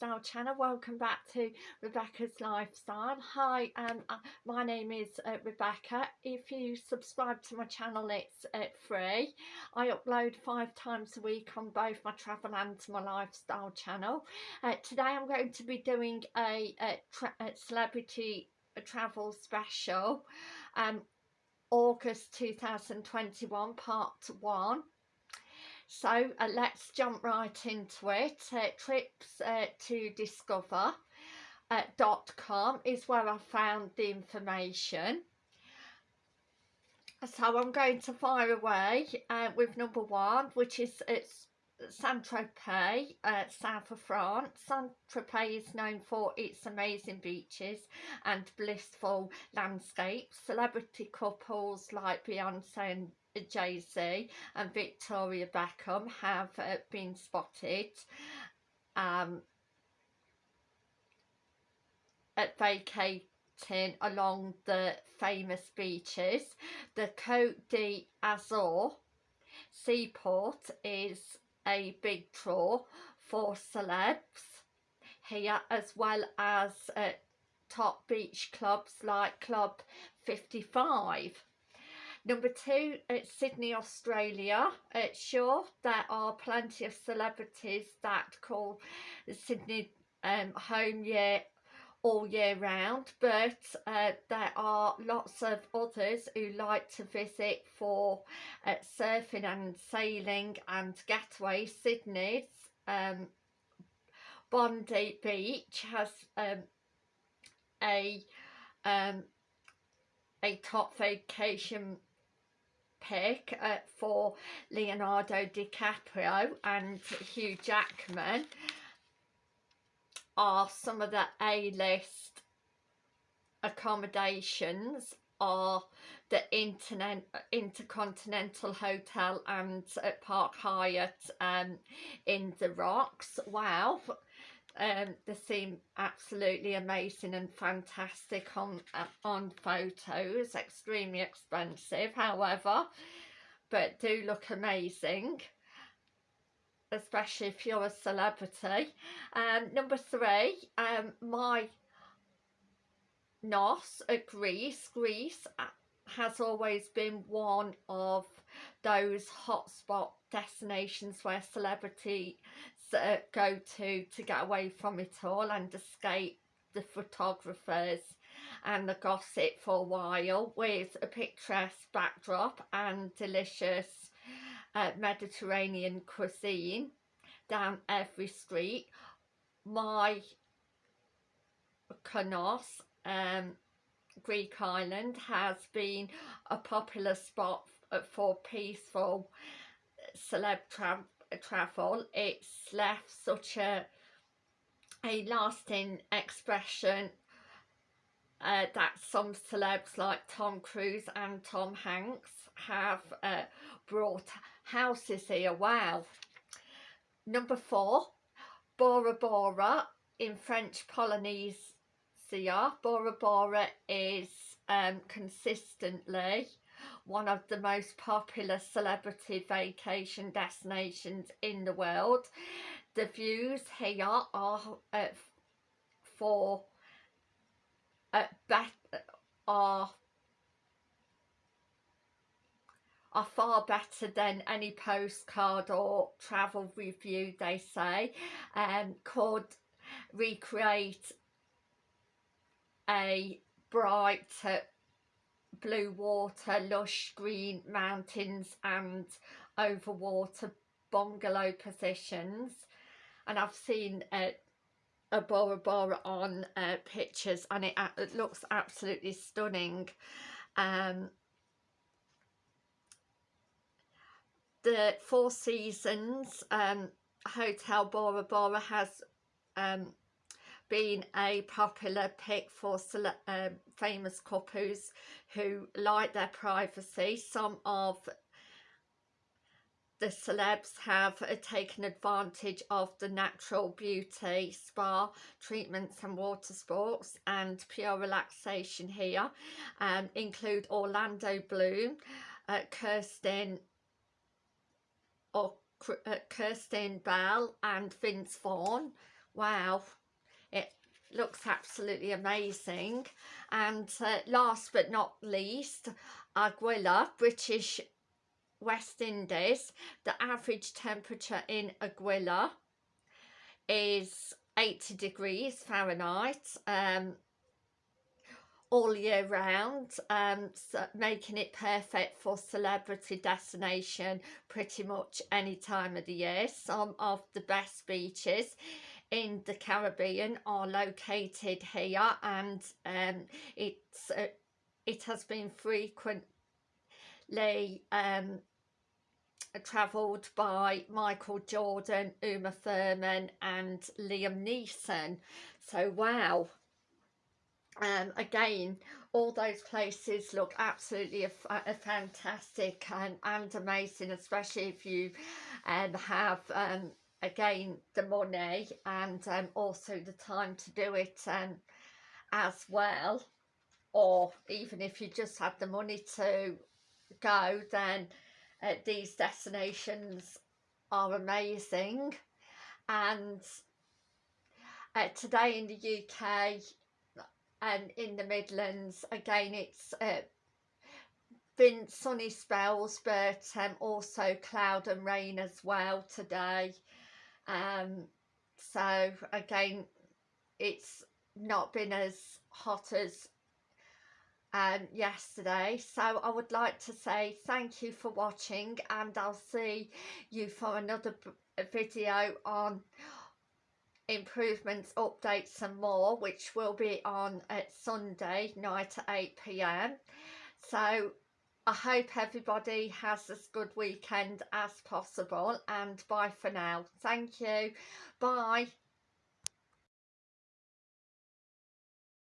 lifestyle channel. Welcome back to rebecca's lifestyle hi um uh, my name is uh, rebecca. If you subscribe to my channel it's uh, free. I upload five times a week on both my travel and my lifestyle channel. Uh, today i'm going to be doing a, a, a celebrity travel special um august 2021 part one so uh, let's jump right into it. Uh, trips uh, to discover uh, .com is where I found the information. So I'm going to fire away uh, with number one, which is it's Saint-Tropez, uh, south of France. Saint-Tropez is known for its amazing beaches and blissful landscapes. Celebrity couples like Beyonce and Jay-Z and Victoria Beckham have uh, been spotted um, at vacating along the famous beaches. The Côte d'Azur seaport is a big draw for celebs here as well as uh, top beach clubs like Club 55 Number two, it's Sydney, Australia. It's sure there are plenty of celebrities that call Sydney um, home year all year round but uh, there are lots of others who like to visit for uh, surfing and sailing and getaway Sydney's um, Bondi Beach has um, a um, a top vacation pick uh, for Leonardo DiCaprio and Hugh Jackman are some of the A-list accommodations are the Internet, Intercontinental Hotel and uh, Park Hyatt um, in the Rocks. Wow, um, they seem absolutely amazing and fantastic on uh, on photos. Extremely expensive however but do look amazing especially if you're a celebrity. Um, number three um, my NOS at Greece Greece has always been one of those hotspot destinations where celebrity uh, go to to get away from it all and escape the photographers and the gossip for a while with a picturesque backdrop and delicious uh, Mediterranean cuisine down every street. My Konos, um, Greek island, has been a popular spot for peaceful celeb tra travel it's left such a a lasting expression uh, that some celebs like Tom Cruise and Tom Hanks have uh, brought houses here. Wow. Number four, Bora Bora in French Polynesia. Bora Bora is um, consistently one of the most popular celebrity vacation destinations in the world. The views here are uh, for are are far better than any postcard or travel review they say and um, could recreate a bright blue water, lush green mountains and over water bungalow positions. And I've seen uh, a Bora Bora on uh, pictures and it, it, looks absolutely stunning um, the Four Seasons um, Hotel Bora Bora has um, been a popular pick for uh, famous couples who like their privacy. Some of the celebs have uh, taken advantage of the natural beauty, spa, treatments and water sports and pure relaxation here. Um, include Orlando Bloom, uh, Kirsten or uh, Kirsten Bell and Vince Vaughn. Wow it looks absolutely amazing. And uh, last but not least Anguilla British West Indies the average temperature in Anguilla is 80 degrees Fahrenheit um, all year round um, so making it perfect for celebrity destination pretty much any time of the year. Some of the best beaches in the Caribbean are located here and um, it's uh, it has been frequently um, travelled by Michael Jordan, Uma Thurman and Liam Neeson. So wow. Um, again all those places look absolutely a, a fantastic and, and amazing especially if you um, have um, again the money and um, also the time to do it um, as well. Or even if you just have the money to go then uh, these destinations are amazing. And uh, today in the UK and in the Midlands again it's uh, been sunny spells but um, also cloud and rain as well today. Um, so again it's not been as hot as um, yesterday so I would like to say thank you for watching and I'll see you for another video on improvements, updates and more, which will be on at Sunday night at 8pm. So I hope everybody has as good weekend as possible and bye for now. Thank you. Bye.